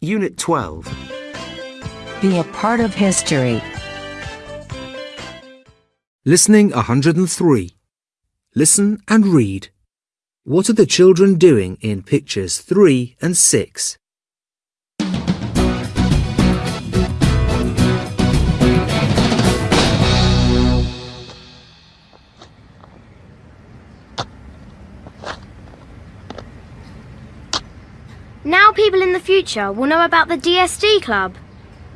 Unit 12. Be a part of history. Listening 103. Listen and read. What are the children doing in pictures 3 and 6? Now people in the future will know about the DSD Club.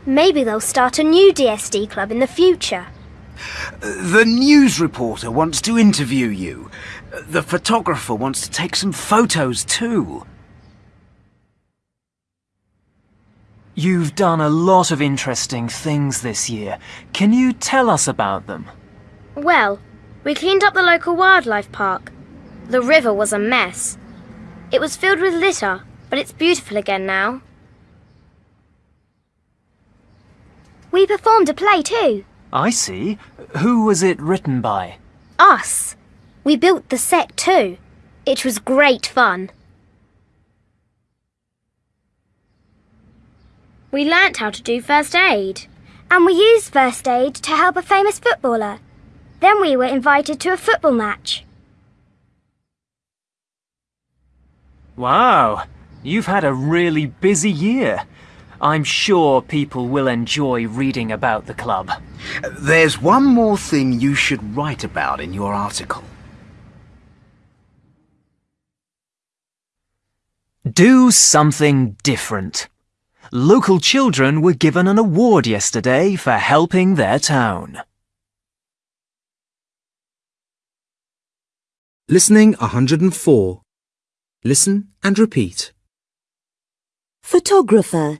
Maybe they'll start a new DSD club in the future. The news reporter wants to interview you. The photographer wants to take some photos too. You've done a lot of interesting things this year. Can you tell us about them? Well, we cleaned up the local wildlife park. The river was a mess. It was filled with litter, but it's beautiful again now. We performed a play too. I see. Who was it written by? Us. We built the set too. It was great fun. We learnt how to do first aid. And we used first aid to help a famous footballer. Then we were invited to a football match. Wow, you've had a really busy year. I'm sure people will enjoy reading about the club. There's one more thing you should write about in your article. Do something different. Local children were given an award yesterday for helping their town. Listening 104. Listen and repeat. Photographer.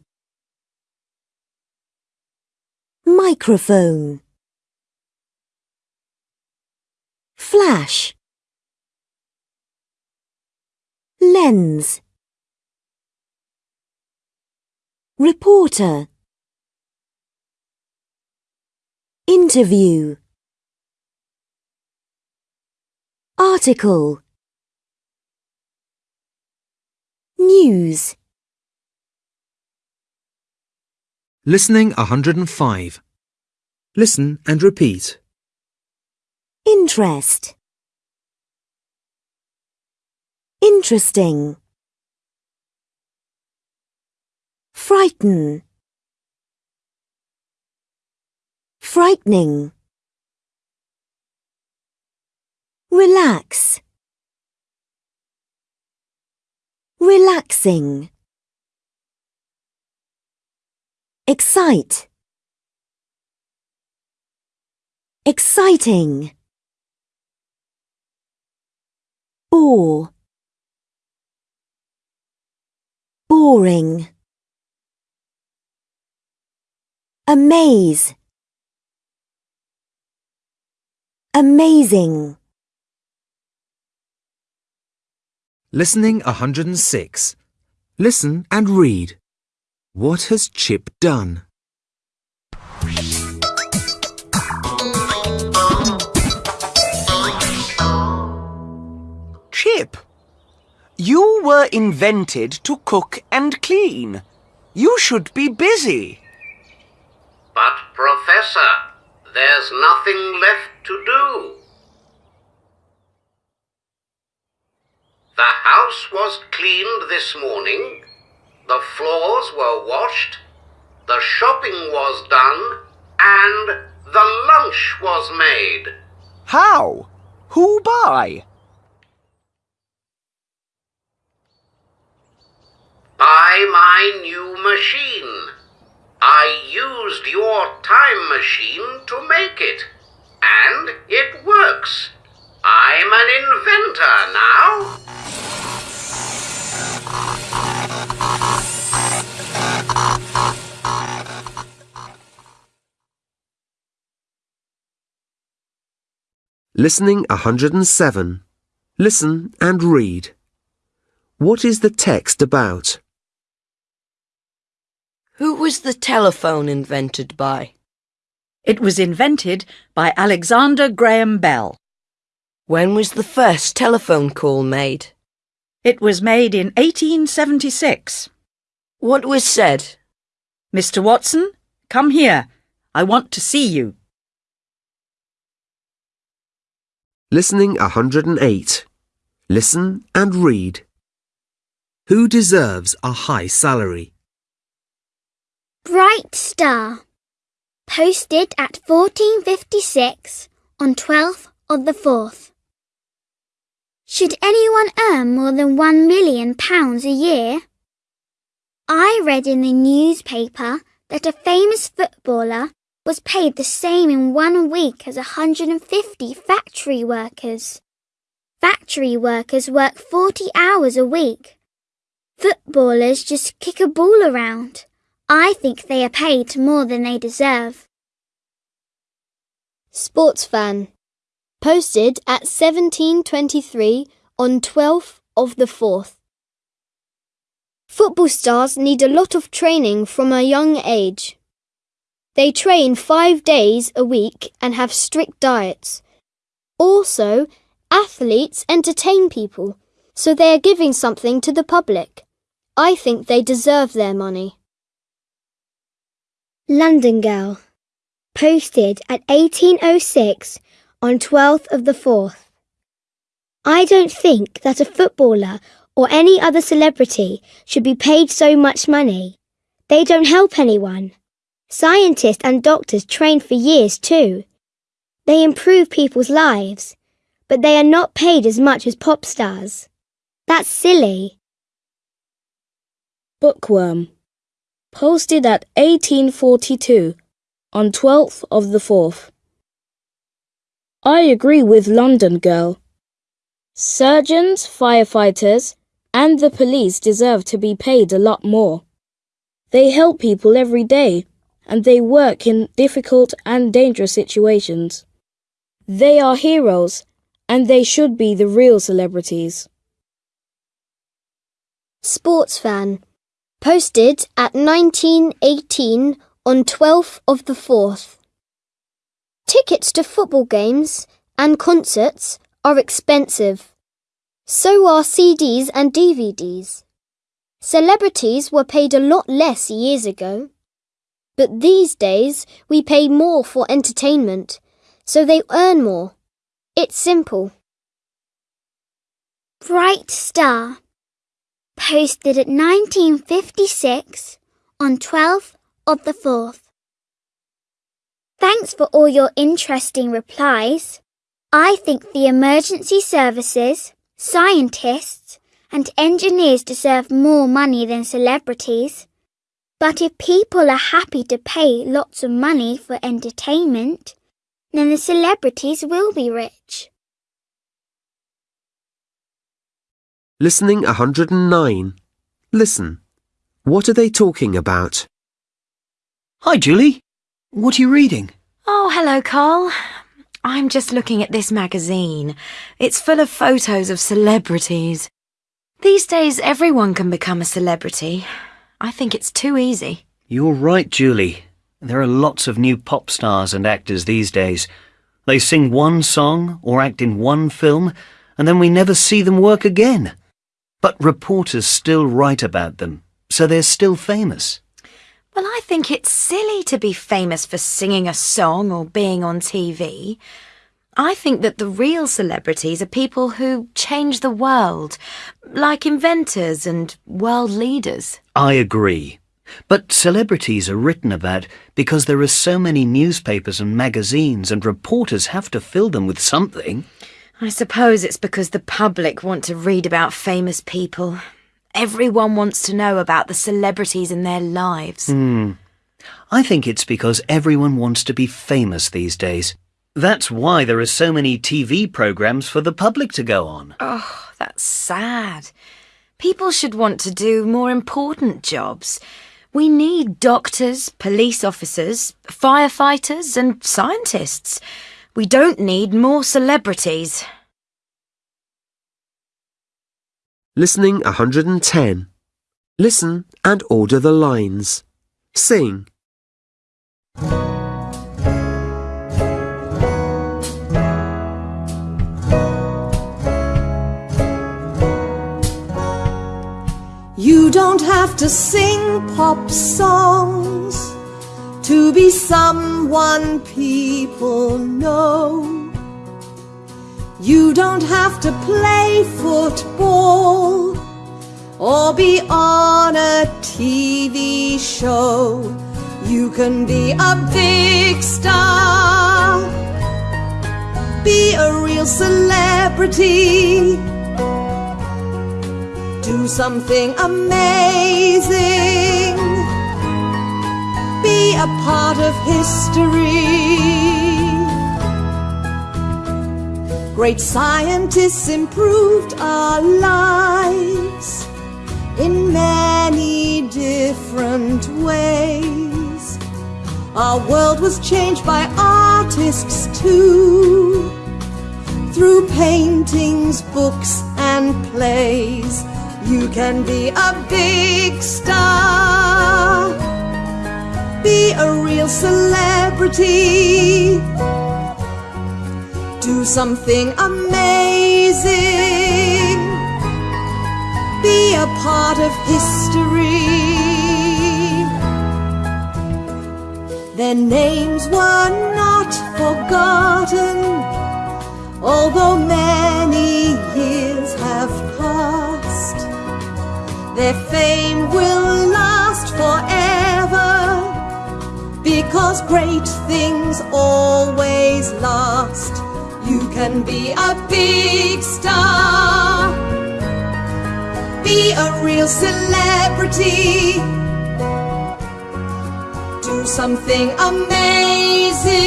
Microphone. Flash. Lens. Reporter. Interview. Article. News. Listening 105. Listen and repeat. Interest. Interesting. Frighten. Frightening. Relax. Relaxing. Excite. Exciting. Bore. Boring. Amaze. Amazing. Listening 106. Listen and read. What has Chip done? Chip, you were invented to cook and clean. You should be busy. But, Professor, there's nothing left to do. The house was cleaned this morning, the floors were washed, the shopping was done, and the lunch was made. How? Who by? By my new machine. I used your time machine to make it. And it works. I'm an inventor now. Listening 107. Listen and read. What is the text about? Who was the telephone invented by? It was invented by Alexander Graham Bell. When was the first telephone call made? It was made in 1876. What was said? Mr. Watson, come here. I want to see you. Listening 108. Listen and read. Who deserves a high salary? Bright Star. Posted at 1456 on 12th of the 4th. Should anyone earn more than one million pounds a year? I read in the newspaper that a famous footballer was paid the same in one week as 150 factory workers. Factory workers work 40 hours a week. Footballers just kick a ball around. I think they are paid more than they deserve. Sports fan. Posted at 1723 on 12th of the 4th. Football stars need a lot of training from a young age. They train five days a week and have strict diets. Also, athletes entertain people, so they are giving something to the public. I think they deserve their money. London Girl. Posted at 1806 on 12th of the 4th. I don't think that a footballer or any other celebrity should be paid so much money. They don't help anyone. Scientists and doctors train for years too. They improve people's lives, but they are not paid as much as pop stars. That's silly. Bookworm. Posted at 1842 on 12th of the 4th. I agree with London Girl. Surgeons, firefighters, and the police deserve to be paid a lot more. They help people every day, and they work in difficult and dangerous situations. They are heroes, and they should be the real celebrities. Sports fan. Posted at 1918 on 12th of the 4th. Tickets to football games and concerts are expensive. So are CDs and DVDs. Celebrities were paid a lot less years ago. But these days we pay more for entertainment, so they earn more. It's simple. Bright Star. Posted at 1956 on 12th of the 4th. Thanks for all your interesting replies. I think the emergency services, scientists, and engineers deserve more money than celebrities. But if people are happy to pay lots of money for entertainment, then the celebrities will be rich. Listening 109. Listen. What are they talking about? Hi, Julie. What are you reading? Oh, hello, Carl. I'm just looking at this magazine. It's full of photos of celebrities. These days, everyone can become a celebrity. I think it's too easy. You're right, Julie. There are lots of new pop stars and actors these days. They sing one song or act in one film, and then we never see them work again. But reporters still write about them, so they're still famous. Well, I think it's silly to be famous for singing a song or being on TV. I think that the real celebrities are people who change the world, like inventors and world leaders. I agree. But celebrities are written about because there are so many newspapers and magazines and reporters have to fill them with something. I suppose it's because the public want to read about famous people. Everyone wants to know about the celebrities in their lives. Hmm. I think it's because everyone wants to be famous these days. That's why there are so many TV programs for the public to go on. Oh, that's sad. People should want to do more important jobs. We need doctors, police officers, firefighters, and scientists. We don't need more celebrities. Listening 110. Listen and order the lines. Sing. Don't have to sing pop songs to be someone people know. You don't have to play football or be on a TV show. You can be a big star, be a real celebrity, do something amazing, be a part of history. Great scientists improved our lives in many different ways. Our world was changed by artists too, through paintings, books, and plays. You can be a big star, be a real celebrity do something amazing. Be a part of history. Their names were not forgotten, although many years Their fame will last forever because great things always last. You can be a big star, be a real celebrity, do something amazing,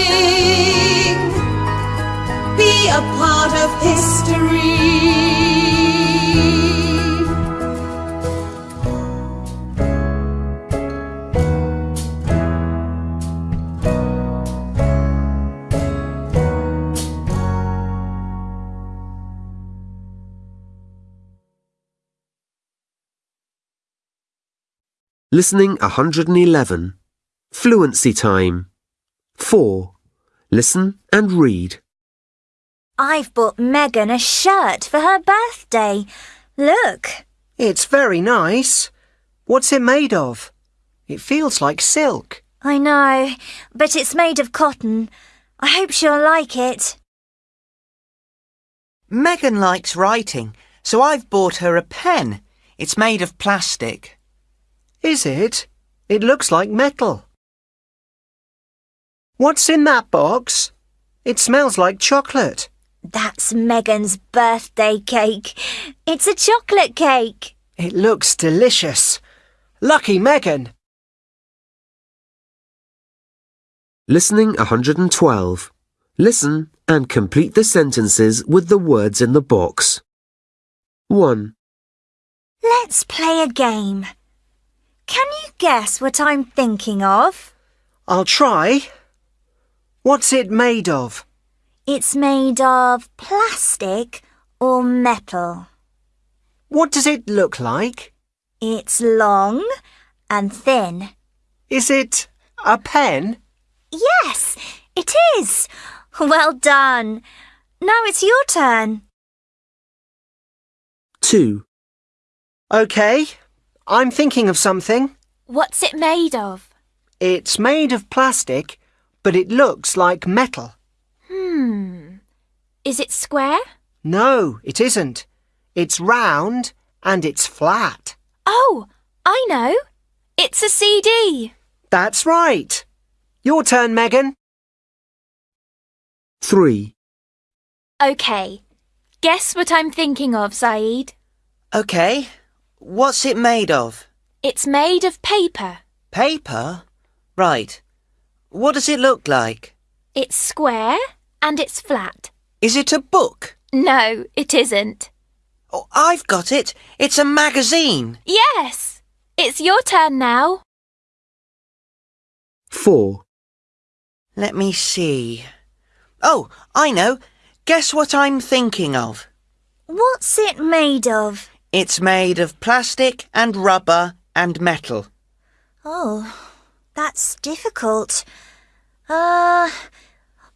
be a part of history. Listening 111. Fluency time. 4. Listen and read. I've bought Megan a shirt for her birthday. Look. It's very nice. What's it made of? It feels like silk. I know, but it's made of cotton. I hope she'll like it. Megan likes writing, so I've bought her a pen. It's made of plastic. Is it? It looks like metal. What's in that box? It smells like chocolate. That's Megan's birthday cake. It's a chocolate cake. It looks delicious. Lucky Megan. Listening 112. Listen and complete the sentences with the words in the box. 1. Let's play a game. Can you guess what I'm thinking of? I'll try. What's it made of? It's made of plastic or metal. What does it look like? It's long and thin. Is it a pen? Yes, it is. Well done. Now it's your turn. 2. OK, I'm thinking of something. What's it made of? It's made of plastic, but it looks like metal. Hmm. Is it square? No, it isn't. It's round and it's flat. Oh, I know. It's a CD. That's right. Your turn, Megan. 3. OK. Guess what I'm thinking of, Saeed. OK. What's it made of? It's made of paper. Paper? Right. What does it look like? It's square and it's flat. Is it a book? No, it isn't. Oh, I've got it. It's a magazine. Yes. It's your turn now. 4. Let me see. Oh, I know. Guess what I'm thinking of? What's it made of? It's made of plastic and rubber and metal. Oh, that's difficult. Uh,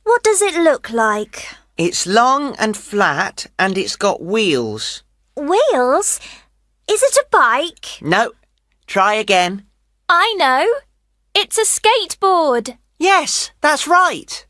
what does it look like? It's long and flat and it's got wheels. Wheels? Is it a bike? No. Try again. I know. It's a skateboard. Yes, that's right.